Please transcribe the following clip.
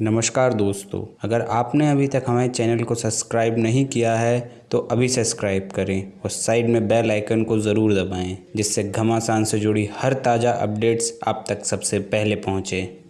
नमस्कार दोस्तों, अगर आपने अभी तक हमारे चैनल को सब्सक्राइब नहीं किया है तो अभी सब्सक्राइब करें और साइड में बेल आइकन को ज़रूर दबाएँ, जिससे घमासान से जुड़ी हर ताज़ा अपडेट्स आप तक सबसे पहले पहुँचें।